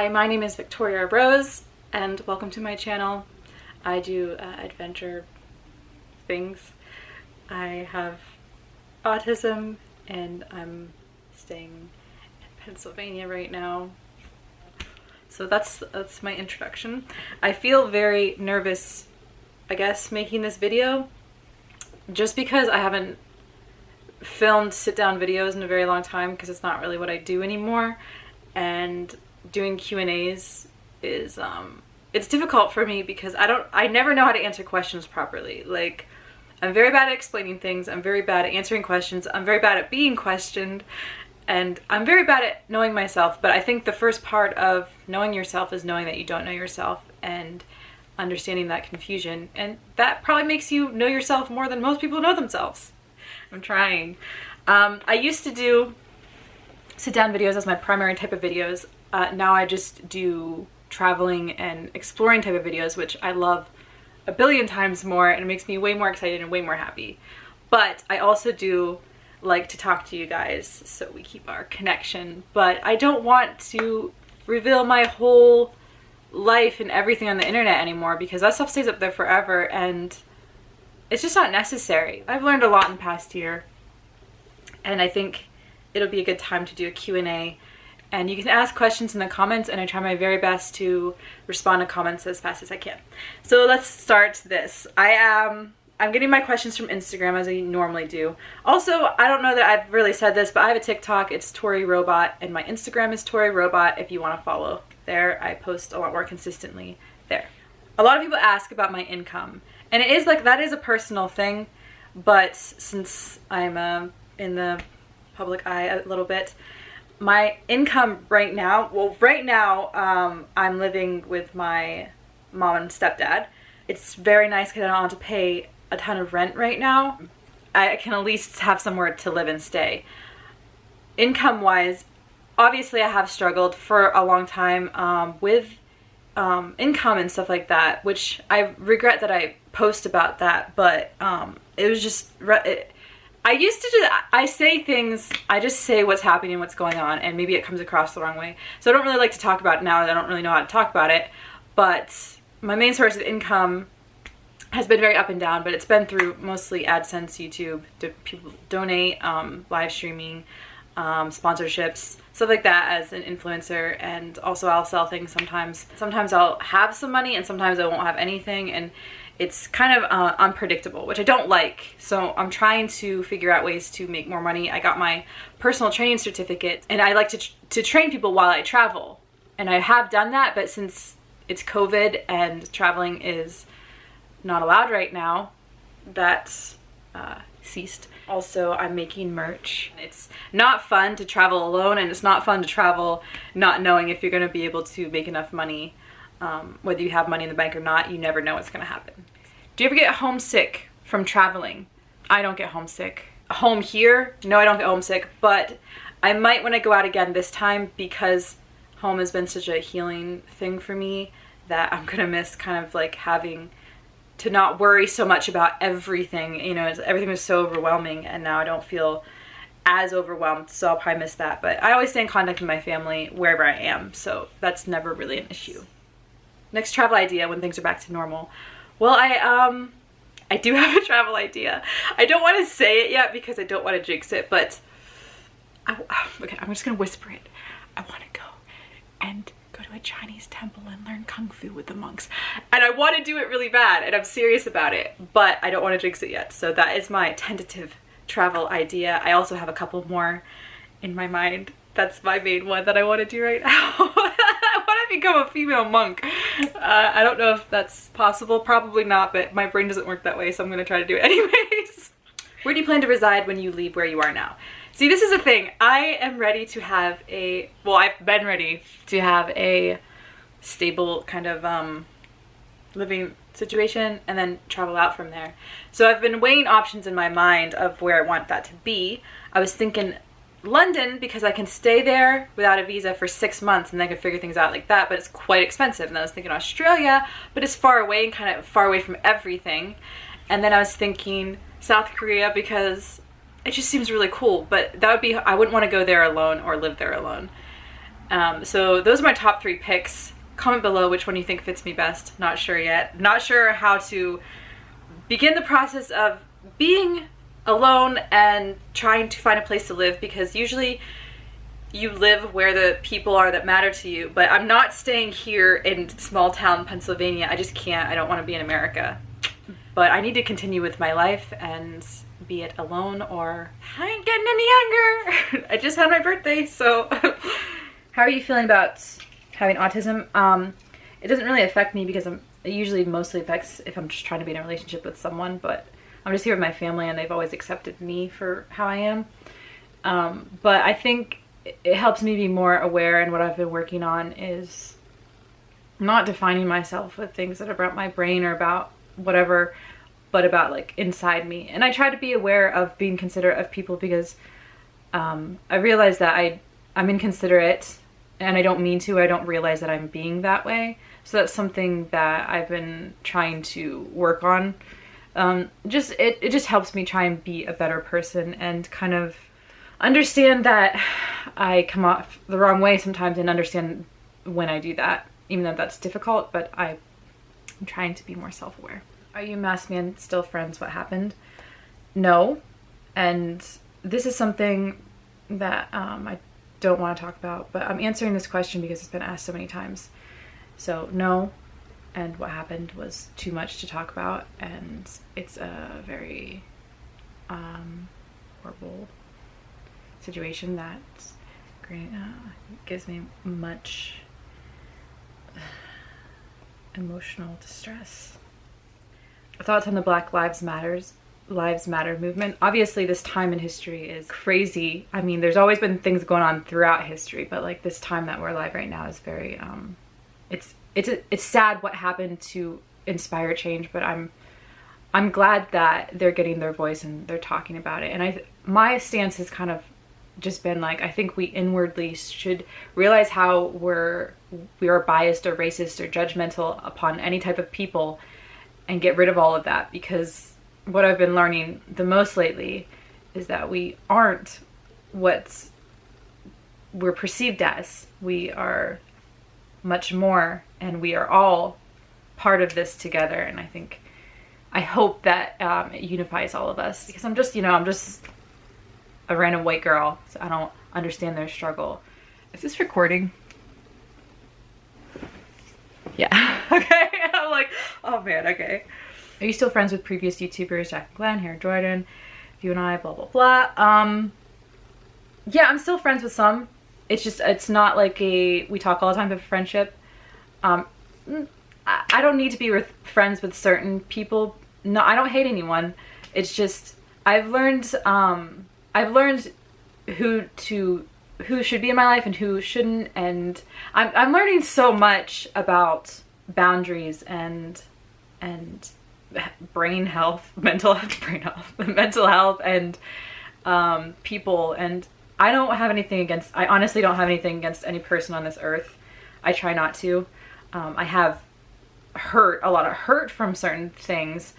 Hi, my name is Victoria Rose and welcome to my channel. I do uh, adventure things. I have autism and I'm staying in Pennsylvania right now. So that's that's my introduction. I feel very nervous, I guess, making this video just because I haven't filmed sit-down videos in a very long time because it's not really what I do anymore and doing Q&As is um it's difficult for me because I don't I never know how to answer questions properly. Like I'm very bad at explaining things. I'm very bad at answering questions. I'm very bad at being questioned. And I'm very bad at knowing myself, but I think the first part of knowing yourself is knowing that you don't know yourself and understanding that confusion. And that probably makes you know yourself more than most people know themselves. I'm trying. Um, I used to do sit down videos as my primary type of videos. Uh, now I just do traveling and exploring type of videos, which I love a billion times more and it makes me way more excited and way more happy. But I also do like to talk to you guys so we keep our connection. But I don't want to reveal my whole life and everything on the internet anymore because that stuff stays up there forever and it's just not necessary. I've learned a lot in the past year and I think it'll be a good time to do a Q&A and you can ask questions in the comments and I try my very best to respond to comments as fast as I can. So let's start this. I am I'm getting my questions from Instagram as I normally do. Also, I don't know that I've really said this, but I have a TikTok. It's Tori Robot, and my Instagram is Tori Robot if you want to follow. There, I post a lot more consistently there. A lot of people ask about my income, and it is like that is a personal thing, but since I'm uh, in the public eye a little bit, my income right now, well, right now, um, I'm living with my mom and stepdad. It's very nice because I don't have to pay a ton of rent right now. I can at least have somewhere to live and stay. Income wise, obviously I have struggled for a long time um, with um, income and stuff like that, which I regret that I post about that, but um, it was just, it, I used to just, I say things, I just say what's happening, what's going on, and maybe it comes across the wrong way. So I don't really like to talk about it now, I don't really know how to talk about it, but my main source of income has been very up and down, but it's been through mostly AdSense, YouTube, people donate, um, live streaming, um, sponsorships, stuff like that as an influencer. And also I'll sell things sometimes. Sometimes I'll have some money and sometimes I won't have anything. And it's kind of uh, unpredictable, which I don't like. So I'm trying to figure out ways to make more money. I got my personal training certificate and I like to, tr to train people while I travel. And I have done that, but since it's COVID and traveling is not allowed right now, that's uh, ceased. Also, I'm making merch. It's not fun to travel alone and it's not fun to travel not knowing if you're gonna be able to make enough money. Um, whether you have money in the bank or not, you never know what's gonna happen. Do you ever get homesick from traveling? I don't get homesick. Home here? No, I don't get homesick, but I might when I go out again this time because home has been such a healing thing for me that I'm gonna miss kind of like having to not worry so much about everything. You know, everything was so overwhelming and now I don't feel as overwhelmed, so I'll probably miss that. But I always stay in contact with my family wherever I am, so that's never really an issue. Next travel idea when things are back to normal. Well, I, um, I do have a travel idea. I don't want to say it yet because I don't want to jinx it, but I, okay, I'm just going to whisper it. I want to go and go to a Chinese temple and learn Kung Fu with the monks. And I want to do it really bad and I'm serious about it, but I don't want to jinx it yet. So that is my tentative travel idea. I also have a couple more in my mind. That's my main one that I want to do right now. I want to become a female monk. Uh, I don't know if that's possible. Probably not, but my brain doesn't work that way, so I'm going to try to do it anyways. Where do you plan to reside when you leave where you are now? See, this is the thing. I am ready to have a, well, I've been ready to have a stable kind of um, living situation and then travel out from there. So I've been weighing options in my mind of where I want that to be. I was thinking London because I can stay there without a visa for six months and then I can figure things out like that, but it's quite expensive. And I was thinking Australia, but it's far away and kind of far away from everything. And then I was thinking South Korea because it just seems really cool but that would be I wouldn't want to go there alone or live there alone Um, so those are my top three picks. Comment below which one you think fits me best. Not sure yet. Not sure how to begin the process of being alone and trying to find a place to live because usually you live where the people are that matter to you. But I'm not staying here in small town Pennsylvania. I just can't. I don't want to be in America. But I need to continue with my life and be it alone or I ain't getting any younger. I just had my birthday, so how are you feeling about having autism? Um, it doesn't really affect me because I'm, it usually mostly affects if I'm just trying to be in a relationship with someone, but I'm just here with my family and they've always accepted me for how I am. Um, but I think it helps me be more aware and what I've been working on is not defining myself with things that are about my brain or about whatever but about like inside me. And I try to be aware of being considerate of people because um, I realize that I I'm inconsiderate and I don't mean to I don't realize that I'm being that way. So that's something that I've been trying to work on um, just it, it just helps me try and be a better person and kind of understand that I come off the wrong way sometimes and understand when I do that, even though that's difficult, but I, I'm trying to be more self-aware. Are you masked man still friends? What happened? No. And this is something that um, I don't want to talk about, but I'm answering this question because it's been asked so many times. So no, and what happened was too much to talk about, and it's a very um, horrible situation that uh, gives me much emotional distress. Thoughts on the Black Lives Matters Lives Matter movement. Obviously this time in history is crazy. I mean, there's always been things going on throughout history, but like this time that we're alive right now is very um it's it's it's sad what happened to inspire change, but I'm I'm glad that they're getting their voice and they're talking about it. And I my stance has kind of just been like I think we inwardly should realize how we're we are biased or racist or judgmental upon any type of people and get rid of all of that because what I've been learning the most lately is that we aren't what's we're perceived as. We are much more and we are all part of this together and I think I hope that um, it unifies all of us because I'm just you know I'm just a random white girl, so I don't understand their struggle. Is this recording? Yeah, okay. I'm like, oh man, okay. Are you still friends with previous YouTubers, Jack and Glenn, Hair Jordan, you and I, blah, blah, blah. Um, yeah, I'm still friends with some. It's just, it's not like a, we talk all the time of friendship. Um, I don't need to be with friends with certain people. No, I don't hate anyone. It's just, I've learned, um, I've learned who to who should be in my life and who shouldn't and I'm, I'm learning so much about boundaries and and brain health mental health brain health mental health and um, people and I don't have anything against I honestly don't have anything against any person on this earth I try not to um, I have hurt a lot of hurt from certain things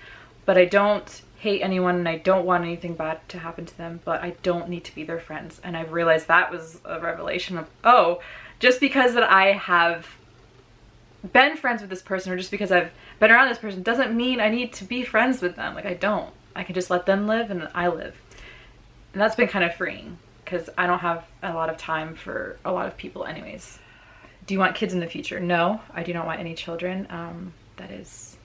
but I don't hate anyone and I don't want anything bad to happen to them, but I don't need to be their friends. And I've realized that was a revelation of, oh, just because that I have been friends with this person or just because I've been around this person doesn't mean I need to be friends with them. Like I don't. I can just let them live and I live. And that's been kind of freeing because I don't have a lot of time for a lot of people anyways. Do you want kids in the future? No, I do not want any children. Um, that is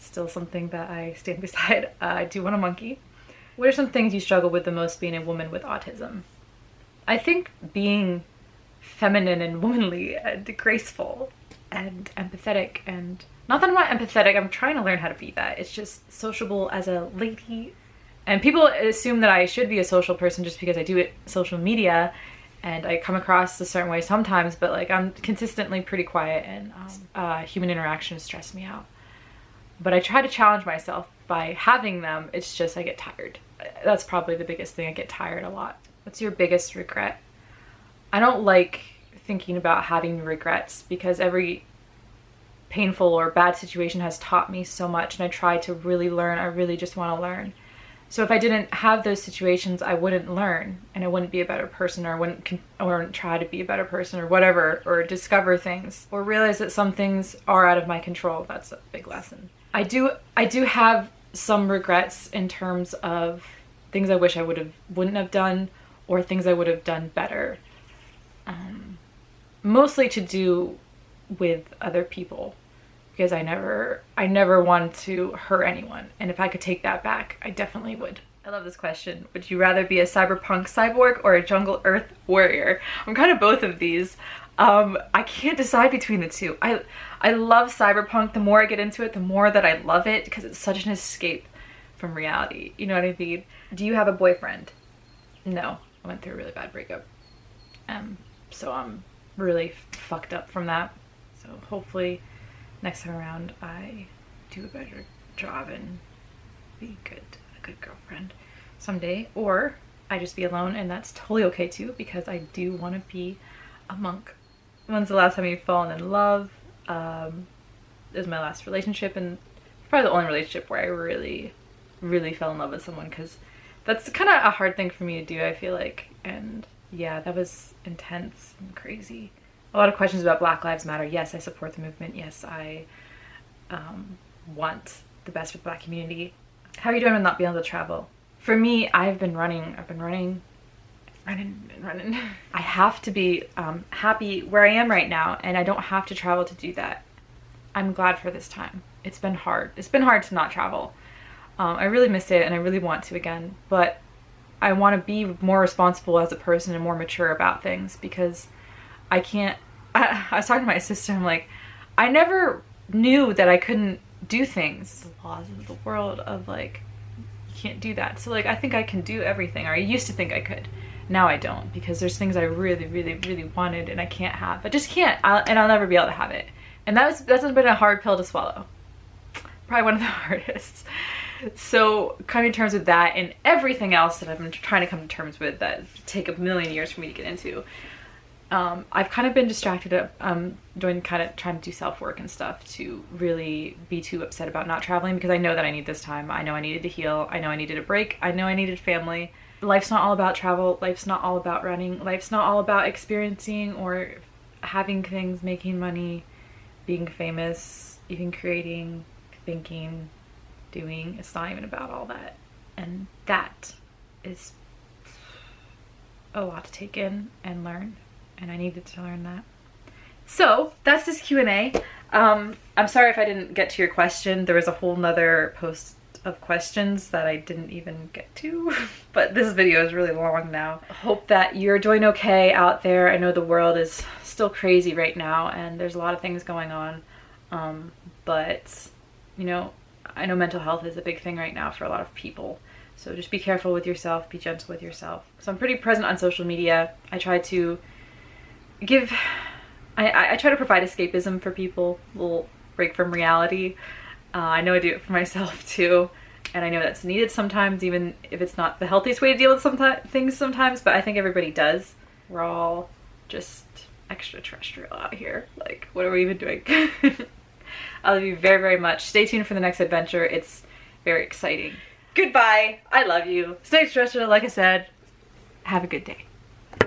still something that I stand beside. Uh, I do want a monkey. What are some things you struggle with the most being a woman with autism? I think being feminine and womanly and graceful and empathetic and not that I'm not empathetic, I'm trying to learn how to be that. It's just sociable as a lady. And people assume that I should be a social person just because I do it social media and I come across a certain way sometimes, but like I'm consistently pretty quiet and um, uh, human interaction stress me out but I try to challenge myself by having them. It's just I get tired. That's probably the biggest thing. I get tired a lot. What's your biggest regret? I don't like thinking about having regrets because every painful or bad situation has taught me so much and I try to really learn. I really just want to learn. So if I didn't have those situations, I wouldn't learn and I wouldn't be a better person or I wouldn't, or wouldn't try to be a better person or whatever, or discover things or realize that some things are out of my control. That's a big lesson. I do, I do have some regrets in terms of things I wish I would have, wouldn't have done or things I would have done better. Um, mostly to do with other people because I never I never wanted to hurt anyone. And if I could take that back, I definitely would. I love this question. Would you rather be a cyberpunk cyborg or a jungle earth warrior? I'm kind of both of these. Um, I can't decide between the two. I I love cyberpunk. The more I get into it, the more that I love it because it's such an escape from reality. You know what I mean? Do you have a boyfriend? No. I went through a really bad breakup. Um, so I'm really fucked up from that. So hopefully next time around I do a better job and be good, a good girlfriend someday. Or I just be alone and that's totally okay too because I do want to be a monk. When's the last time you've fallen in love? Um, is my last relationship and probably the only relationship where I really, really fell in love with someone because that's kind of a hard thing for me to do, I feel like. And yeah, that was intense and crazy a lot of questions about Black Lives Matter. Yes, I support the movement. Yes, I um, want the best for the black community. How are you doing with not being able to travel? For me, I've been running. I've been running, running, running. I have to be um, happy where I am right now, and I don't have to travel to do that. I'm glad for this time. It's been hard. It's been hard to not travel. Um, I really miss it, and I really want to again, but I want to be more responsible as a person and more mature about things because I can't, I, I was talking to my sister, I'm like, I never knew that I couldn't do things. The laws of the world of like, you can't do that. So like, I think I can do everything, or I used to think I could. Now I don't, because there's things I really, really, really wanted and I can't have. I just can't, I'll, and I'll never be able to have it. And that was, that's been a hard pill to swallow. Probably one of the hardest. So coming to terms with that and everything else that I've been trying to come to terms with that take a million years for me to get into um, I've kind of been distracted um, doing kind of trying to do self-work and stuff to really be too upset about not traveling because I know that I need this time. I know I needed to heal. I know I needed a break. I know I needed family. Life's not all about travel. Life's not all about running. Life's not all about experiencing or having things, making money, being famous, even creating, thinking, doing. It's not even about all that. And that is a lot to take in and learn and I needed to learn that. So that's this Q&A. Um, I'm sorry if I didn't get to your question. There was a whole nother post of questions that I didn't even get to, but this video is really long now. Hope that you're doing okay out there. I know the world is still crazy right now and there's a lot of things going on, um, but you know, I know mental health is a big thing right now for a lot of people. So just be careful with yourself, be gentle with yourself. So I'm pretty present on social media. I try to give I, I try to provide escapism for people, a little break from reality. Uh, I know I do it for myself too, and I know that's needed sometimes, even if it's not the healthiest way to deal with some things sometimes, but I think everybody does. We're all just extraterrestrial out here. Like, what are we even doing? I love you very, very much. Stay tuned for the next adventure. It's very exciting. Goodbye. I love you. Stay extraterrestrial, like I said. Have a good day.